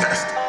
test.